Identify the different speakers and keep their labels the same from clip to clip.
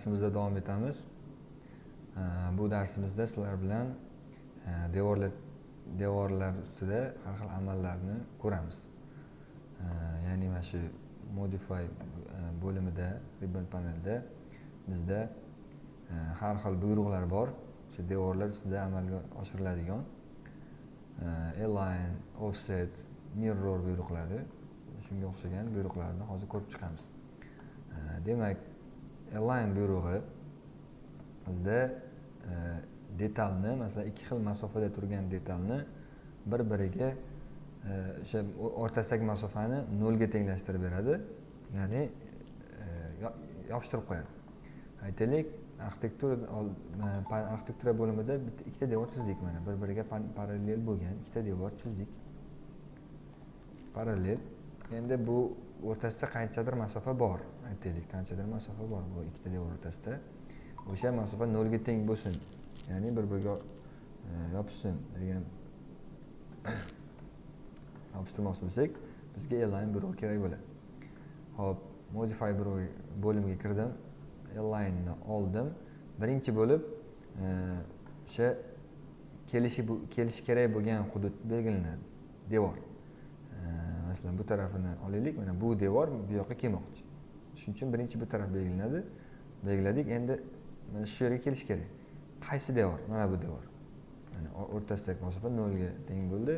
Speaker 1: darsimizda davom etamiz. Bu darsimizda sizlar bilan e, devorlar devorlar ustida har xil amallarni ko'ramiz. Ya'ni mana shu modify e, bo'limida ribbon panelda bizda e, har xil buyruqlar bor. O'sha devorlar ustida amalga oshiriladigan align offset mirror buyruqlari. Shunga o'xshagan buyruqlarni hozir ko'rib chiqamiz. Demak align buyrug'i bizda e, detalni masalan ikki xil masofada turgan detalni bir biriga e, o'sha o'rtasidagi masofani nolga tenglashtirib beradi. Ya'ni e, yopishtirib qo'yadi. Aytaylik arxitektura e, arxitektura bo'limida bitta ikkita devor chizdik mana. Bir biriga parallel bo'lgan ikkita devor chizdik. Parallel. Endi bu o'rtasida qanchadir masofa bor. Aytaylik qanchadir masofa bor bu ikkita devor o'rtasida. O'sha masofa nolga teng bo'lsin ya'ni bir biriga e, yopishsin degan yopishtirmoqchi bo'lsak bizga align birov kerak bo'ladi. Ho'p modify birov bo'limiga kirdim alignni oldim. Birinchi bo'lib e, o'sha kelishi kelishi kerak bo'lgan hudud belgilanadi devor. Masalan bu tarafini olaylik mana bu devor bu yoqqa kelmoqchi. Shuning uchun birinchi bu taraf belgilanadi. Belgiladik endi mana shu yerga kelish kerak. Qaysi devor? Mana bu devor. Mana o'rtasidagi masofa nolga teng bo'ldi.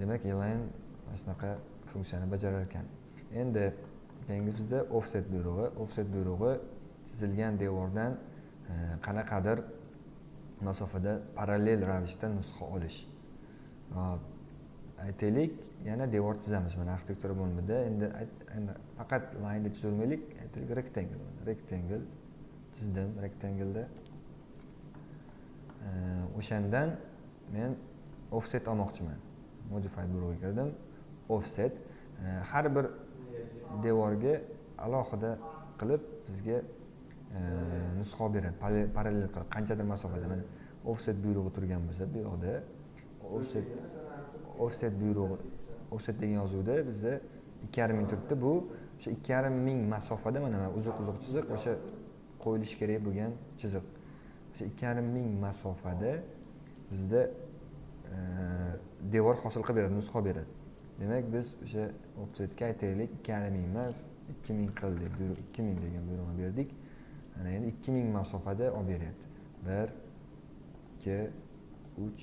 Speaker 1: Demak elayn mana shunaqa funksiyani bajarar ekan endi keyingi bizda offset buyrug'i. Offset buyrug'i chizilgan devordan qanaqadir masofada parallel ravishda nusxa olish. Aytaylik yana devor chizamiz mana arxitektura bo'limida endi endi faqat laynni chizavermaylik aytaylik rectangle rectangle chizdim rectangleda. O'shandan men offset olmoqchiman. Modify buyrug'iga kirdim. Offset e, har bir devorga alohida qilib bizga e, nusxa beradi. Parallel qilib qanchadir masofada mana offset buyrug'i turgan bo'lsa bu yoqda offset offset buyrug'i offset degan yozuvda bizda ikki yarim ming turibdi. Bu o'sha ikki yarim ming masofada mana uzuq uzuq chiziq o'sha qo'yilishi kerak bo'lgan chiziq. O'sha ikki yarim ming masofada bizda devor hosil qilib beradi nusxa beradi. Demak biz o'sha offsetga aytaylik ikki yarim ming emas ikki ming qil deb buyruq ikki ming degan buyruqni berdik. Ana endi ikki ming masofada olib beryapti. Bir ikki uch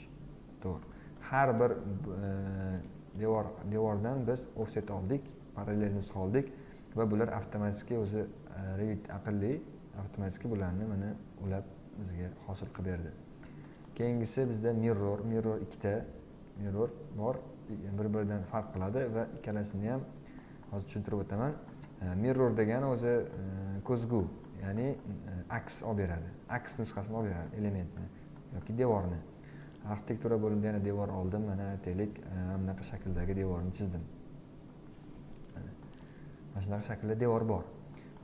Speaker 1: to'rt. Har bir e, devor devordan biz offset oldik parallel nusxa oldik va bular avtomatik o'zi e, revit aqlli avtomatik bularni mana ulab bizga hosil qilib berdi. Keyingisi bizda mirror mirror ikkita mirror bor bir biridan farq qiladi va ikkalasini ham hozir tushuntirib o'taman. E, mirror degani o'zi e, ko'zgu ya'ni e, aks olib beradi. Aks nusxasini olib beradi elementni yoki devorni. Arxitektura bo'limida yana devor oldim. Mana aytaylik e, bunaqa shakldagi devorni chizdim. Mana shunaqa shaklda devor bor.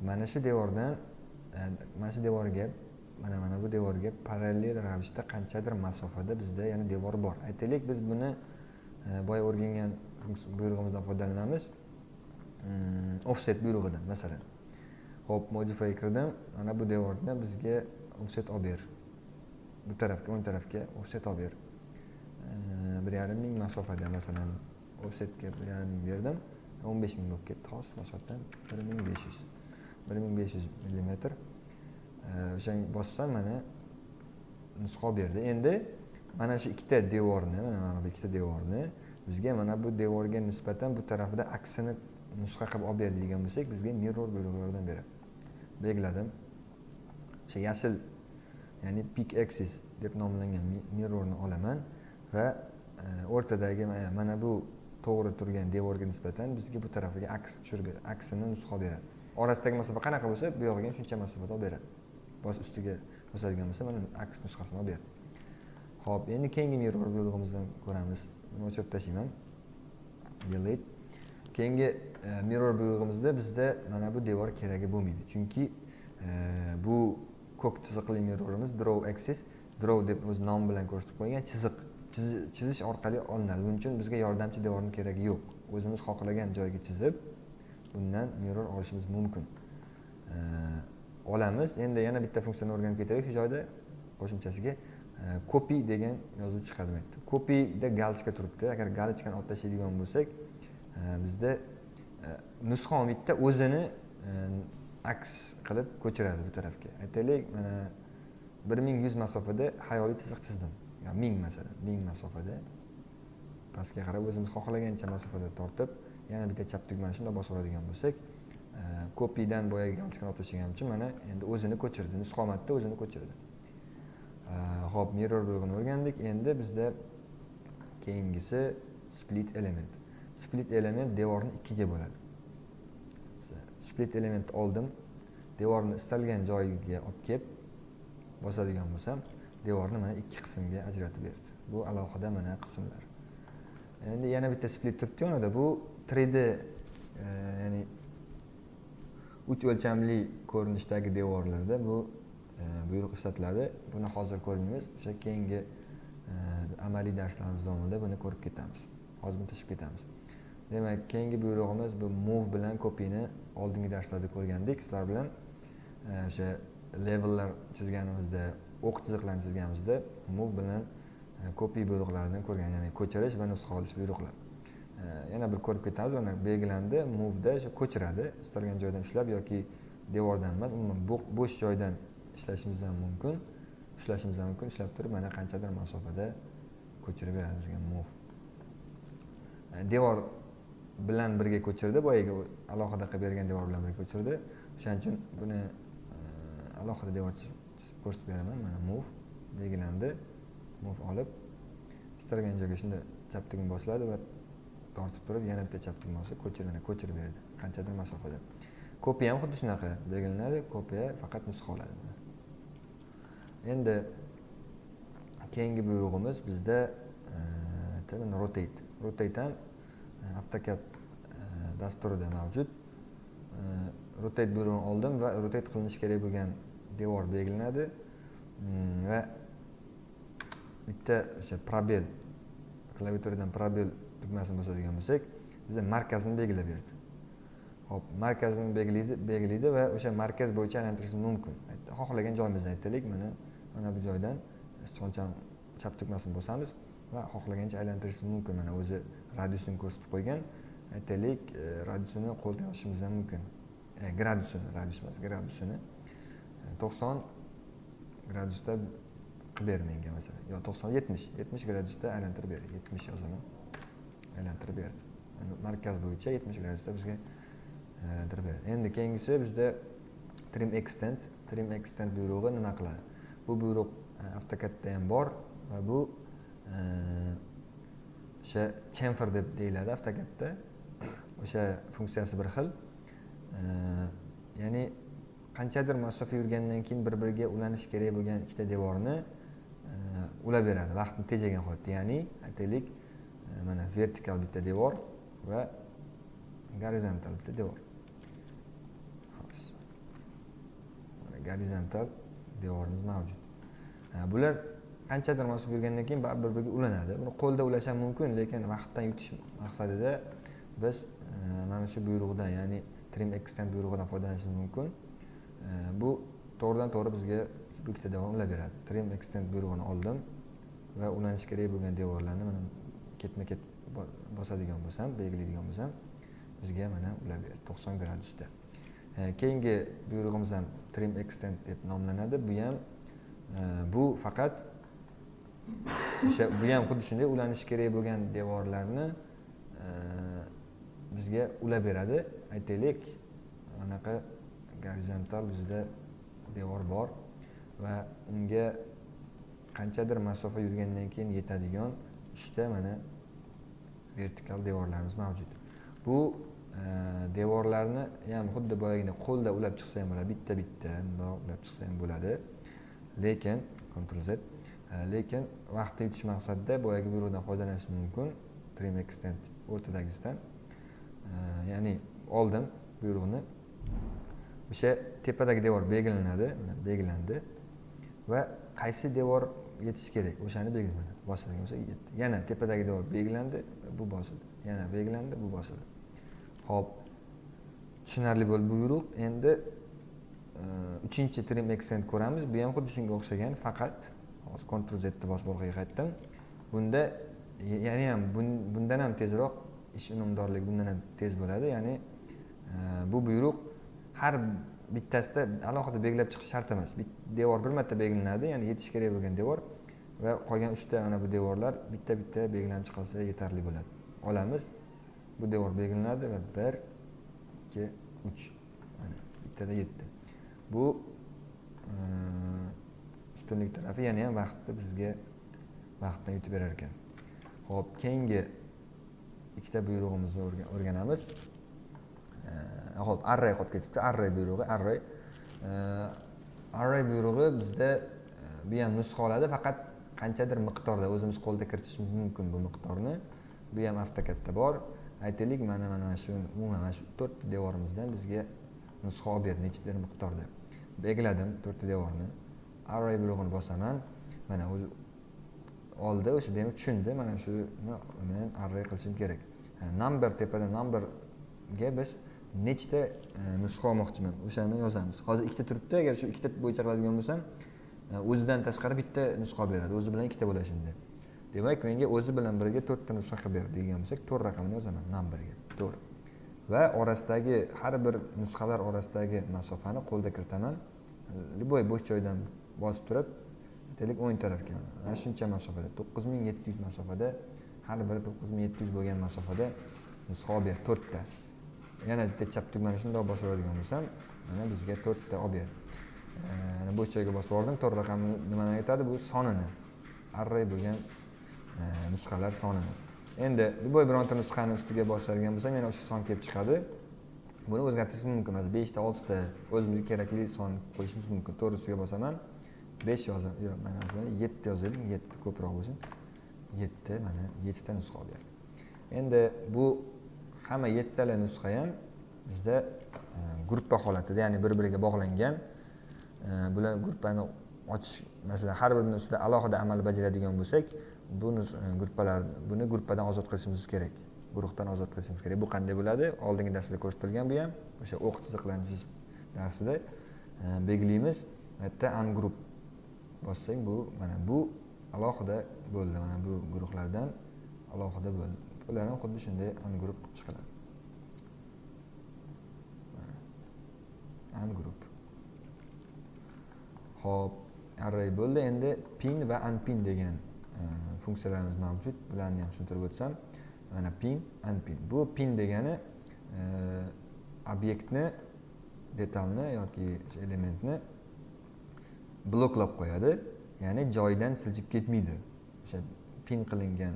Speaker 1: Mana shu devordan e, mana shu devorga mana mana bu devorga parallel ravishda qanchadir masofada bizda yana devor bor. Aytaylik biz buni e, boya o'rgangan buyrug'imizdan foydalanamiz. Mm, offset buyrug'idan masalan. Ho'p modify kirdim. Mana bu devorni bizga offset olib ber. Bu tarafga o'ng tarafga offset olib ber. Bir yarim ming masofada masalan offsetga bir yarim ming berdim. O'n besh ming bo'lib ketdi. Hozir boshqatdan bir ming besh yuz bir ming besh yuz millimetr. O'shanga bossam mana nusxa olib berdi. Endi mana shu ikkita devorni mana mana bu ikkita devorni bizga mana bu devorga nisbatan bu tarafida aksini nusxa qilib olib ber degan bo'lsak bizga mirror buyrug'i yordam beradi. Belgiladim o'sha yashil ya'ni peak axis deb nomlangan mirrorni olaman va e, o'rtadagi mana bu to'g'ri turgan devorga nisbatan bizga bu tarafiga aks tushirib beradi aksini nusxa beradi. Orasidagi masofa qanaqa bo'lsa bu yog'iga ham shuncha masofada olib beradi. Bos ustiga bosadigan bo'lsa mana aks nusxasini olib beradi. Ho'p endi keyingi mirror buyrug'imizdan ko'ramiz. Buni o'chirib tashlayman delete. Keyingi e, mirror buyrug'imizda bizda mana bu devor keragi bo'lmaydi. Chunki e, bu ko'k chiziqli mirrorimiz draw axis. Draw deb o'z nomi bilan ko'rsatib qo'ygan chiziq. Chizish orqali olinadi. Buning uchun bizga yordamchi devorni keragi yo'q. O'zimiz xohlagan joyga chizib bundan mirror olishimiz mumkin. Olamiz. Endi yana bitta funksiyani o'rganib ketaylik. Shu joyda qo'shimchasiga e, copy degan yozuv chiqadi bu yerda copyda galochka turibdi. Agar galochkani olib tashlaydigan bo'lsak e, bizda e, nusxa bitta o'zini aks qilib ko'chiradi bu tarafga. Aytaylik mana bir ming yuz masofada hayoliy chiziq chizdim. Ming masalan ming masofada. Pastga qarab o'zimiz xohlagancha masofada tortib yana bitta chap tugmani shundoq bosib oladigan bo'lsak e, kopiydan boyagi galchkani olib tashlaganimcha mana endi o'zini ko'chirdi nusxomatda o'zini ko'chirdi. E, Ho'p mirror bo'lig'ini o'rgandik. Endi bizda keyingisi split element. Split element devorni ikkiga bo'ladi. Split element oldim. Devorni istalgan joyiga olib kelib bosadigan bo'lsam devorni mana ikki qismga ajratib berdi. Bu alohida mana qismlar. Endi yana bitta split turibdi yonida bu 3d e, ya'ni uch o'lchamli ko'rinishdagi devorlarda bu e, buyruq ishlatiladi. Buni hozir ko'rmaymiz. O'sha keyingi e, amaliy darslarimiz davomida buni ko'rib ketamiz. Hozir buni tashib ketamiz. Demak keyingi buyrug'imiz bu move bilan copyni oldingi darslarda ko'rgandik. Sizlar bilan e, o'sha levellar chizganimizda o'q chiziqlarni chizganimizda move bilan e, copy buyruqlaridan ko'rgan ya'ni ko'chirish va nusxa olish buyruqlar e, yana bir ko'rib ketamiz mana belgilandi. Movda o'sha ko'chiradi. Istalgan joydan ushlab yoki devordan emas umuman bo'sh joydan ishlashimiz ham mumkin. Ushlashimiz ham mumkin. Ushlab turib mana qanchadir masofada ko'chirib beradi bizga move. Devor bilan birga ko'chirdi. Boyagi alohida qilib bergan devor bilan birga ko'chirdi. O'shaning uchun buni e, alohida devor chizib ko'rsatib beraman. Mana move belgilandi. Mov olib istalgan joyga shunday chap tugma bosiladi va tortib turib yana bitta chap tugma olsa ko'chirib ko'chirib beradi qanchadir masofada. Kopiya ham xuddi shunaqa belgilanadi. Kopiya faqat nusxa oladi. Endi keyingi buyrug'imiz bizda e, rotate rotate. Ham avtocad e, dasturida mavjud. E, rotate buyrug'ini oldim va rotate qilinishi kerak bo'lgan devor belgilanadi. Mm, va bitta o'sha probel klaviaturadan probel tugmasini bosadigan bo'lsak bizga markazini belgilab berdi. Ho'p markazini belgilaydi belgilaydi va o'sha markaz bo'yicha aylantirishimiz mumkin. Xohlagan joyimizdan aytaylik mana mana bu joydan sichqonchani chap tugmasini bosamiz va xohlagancha aylantirishimiz mumkin. Mana o'zi radiusini ko'rsatib qo'ygan aytaylik e, radiusini qo'lda yozishimiz ham mumkin. E, gradusini radius emas gradusini. E, to'qson gradusda qilib ber menga masalan. Yo to'qson yetmish yetmish gradusda aylantirib ber yetmish yozaman aylantirib berdi markaz bo'yicha yetmish gradusda bizga e, aylantirib beradi endi keyingisi bizda trim extend trim extend buyrug'i nima qiladi? Bu buyruq avtokatda ham bor va bu o'sha chamfer deb deyiladi avtokadda o'sha funksiyasi bir xil. Ya'ni qanchadir masofa yurgandan keyin bir biriga ulanishi kerak bo'lgan ikkita devorni ulab beradi vaqtni tejagan holatda. Ya'ni aytaylik mana vertikal bitta devor va gorizontal bitta devor. Gorizontal devorimiz mavjud. Bular qanchadir masofa yurgandan keyin baribir bir biriga ulanadi. Buni qo'lda ulash ham mumkin lekin vaqtdan yutish maqsadida biz e, mana shu buyruqdan ya'ni trim extend buyrug'idan foydalanishimiz mumkin. E, bu to'g'ridan to'g'ri bizga bu ikkita devorni ulab beradi. Trim extend buyrug'ini oldim va ulanishi kerak bo'lgan devorlarni mana ketma ket bosadigan bo'lsam belgilaydigan bo'lsam bizga mana ulab berdi to'qson gradusda e, keyingi buyrug'imiz ham trim extend deb nomlanadi. Bu ham bu faqat o'sha bu ham xuddi shunday ulanishi kerak bo'lgan devorlarni e, bizga ulab beradi. Aytaylik anaqa gorizontal bizda devor bor va unga qanchadir masofa yurgandan keyin yetadigan uchta mana vertikal devorlarimiz mavjud. Bu e, devorlarni ham xuddi boyagidek qo'lda ulab chiqsa ham bo'ladi bitta bitta bundoq ulab chiqsa ham bo'ladi. Lekin ctrl z E, lekin vaqtni yutish maqsadida boyagi buyruqdan foydalanish mumkin. Trim extend o'rtadagisidan e, ya'ni oldim buyruqni o'sha tepadagi devor belgilanadi belgilandi va qaysi devor yetishi kerak? O'shani belgilanadi bosadigan bo'lsa yana tepadagi devor belgilandi bu bosildi. Yana belgilandi bu bosildi. Ho'p tushunarli bo'ldi bu buyruq endi e, uchinchi trim accent ko'ramiz. Bu ham xuddi shunga o'xshagan faqat hozir ctrl zni bosib orqaga qaytdim. Bunda yana ham bundan ham tezroq ish unumdorligi bundan ham tez bo'ladi. Ya'ni e, bu buyruq har bittasida alohida belgilab chiqish shart emas. Devor bir marta belgilanadi ya'ni yetish kerak bo'lgan devor va qolgan uchta mana bu devorlar bitta bitta belgilanib chiqilsa yetarli bo'ladi. Olamiz bu devor belgilanadi va bir ikki uch mana bittada yetti bu e, ustunlik tarafi yana ham vaqtni bizga vaqtdan yutib berar ekan. Ho'p keyingi ikkita buyrug'imizni o'rganamiz. Ho'p array qolib ketibdi. Array buyrug'i array. Array buyrug'i bizda e, bu ham nusxa oladi faqat qanchadir miqdorda o'zimiz qo'lda kiritishimiz mumkin bu miqdorni. Bu ham avtokatda bor. Aytaylik mana mana shu umuman mana shu to'rtta devorimizdan bizga nusxa olib berdi nechadir miqdorda. Belgiladim to'rtta devorni. Array buyrug'ini bosaman. Mana o'zi oldi o'sha demak tushundi. Mana shuni men array qilishim kerak. Number tepada numberga biz nechta e, nusxa olmoqchiman? O'shani yozamiz. Hozir ikkita turibdi. Agar shu ikkita bo'yicha qiladigan bo'lsam e, o'zidan tashqari bitta nusxa beradi. O'zi bilan ikkita bo'ladi shunda demak menga o'zi bilan birga to'rtta nusxa qilib ber degan bo'lsak to'rt raqamini yozaman numberga. To'rt. Va orasidagi har bir nusxalar orasidagi masofani qo'lda kiritaman. Любой bo'sh joydan bosib turib aytaylik o'ng tarafga mana shuncha masofada to'qqiz ming yetti yuz masofada har biri to'qqiz ming yetti yuz bo'lgan masofada nusxa olib ber to'rtta. Yana bitta chap tugmani shundoq bosib oladigan bo'lsam mana bizga to'rtta olib ber bo'sh joyga bosib yubordim to'rt raqamni nimani aytadi? Bu sonini. Array bo'lgan e, nusxalar sonini. Endi любой bironta nusxani ustiga bosadigan bo'lsam yana o'sha son kelib chiqadi. Buni o'zgartirishimiz mumkin. Masalan beshta oltita o'zimizga kerakli son qo'yishimiz mumkin. To'rt ustiga bosaman. Besh yozam yo'q mana masalan yetti yozaylik yetti ko'proq bo'lsin. Yetti mana yettita nusxa olib berdi endi bu hamma yettitala nusxa ham bizda e, gruppa holatida ya'ni bir biriga bog'langan e, bular gruppani ochish masalan har birini ustida alohida amal bajaradigan bo'lsak bu e, gruppalar buni gruppadan ozod qilishimiz kerak guruhdan ozod qilishimiz kerak. Bu qanday bo'ladi? Oldingi darsda ko'rsatilgan bu ham o'sha o'q chiziqlarni chizish darsida e, belgilaymiz. Bu yerda ungrup bossang bu mana bu alohida bo'ldi. Mana bu guruhlardan alohida bo'ldi. Bular ham xuddi shunday angrup qilib chiqiladi angrup ho'p array bo'ldi. Endi pin va unpin degan e, funksiyalarimiz mavjud. Bularni ham tushuntirib o'tsam mana pin unpin. Bu pin degani e, obyektni detalni yoki elementni bloklab qo'yadi ya'ni joyidan siljib ketmaydi. O'sha pin qilingan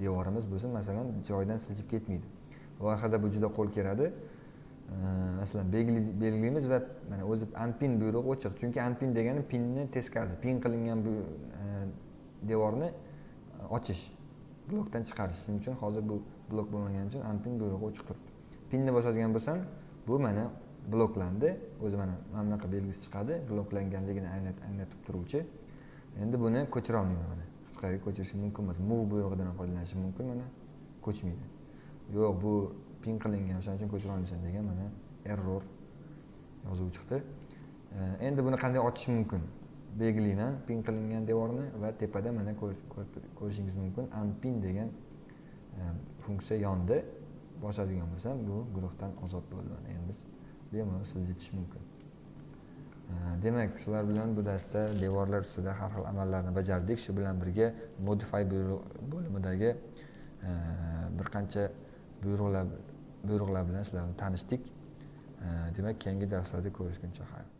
Speaker 1: devorimiz bo'lsin masalan joyidan siljib ketmaydi. Loyihada bu juda qo'l keladi masalan belgilaymiz va mana o'zi unpin buyrug'i ochiq. Chunki unpin degani pinni teskarisi pin qilingan bu e, devorni e, ochish blokdan chiqarish. Shuning uchun hozir bu blok bo'lmagani uchun unpin buyrug'i ochiq turibdi. Pinni bosadigan bo'lsam bu mana bloklandi. O'zi mana mana bunaqa belgisi chiqadi. Bloklanganligini anglatib turuvchi. Endi buni ko'chira olmayman mana. Hech qayerga ko'chirishim mumkin emas. Move buyrug'idan ham foydalanishim mumkin mana. Ko'chmaydi. Yo'q bu pin qilingan o'shaning uchun ko'chira olmaysan degan mana error yozuvi chiqdi. Endi buni qanday ochish mumkin? Belgilayman pin qilingan devorni va tepada mana ko'rishingiz mumkin. Unpin degan e, funksiya yondi. Bosadigan bo'lsam bu guruhdan ozod bo'ldi mana. Endi biz bemalol siljitish mumkin. Demak sizlar bilan bu darsda devorlar ustida har xil amallarni bajardik. Shu bilan birga modify bo'limidagi bir qancha buyruqlar buyruqlar bilan sizlar tanishdik. Demak keyingi darslarda ko'rishguncha xayr.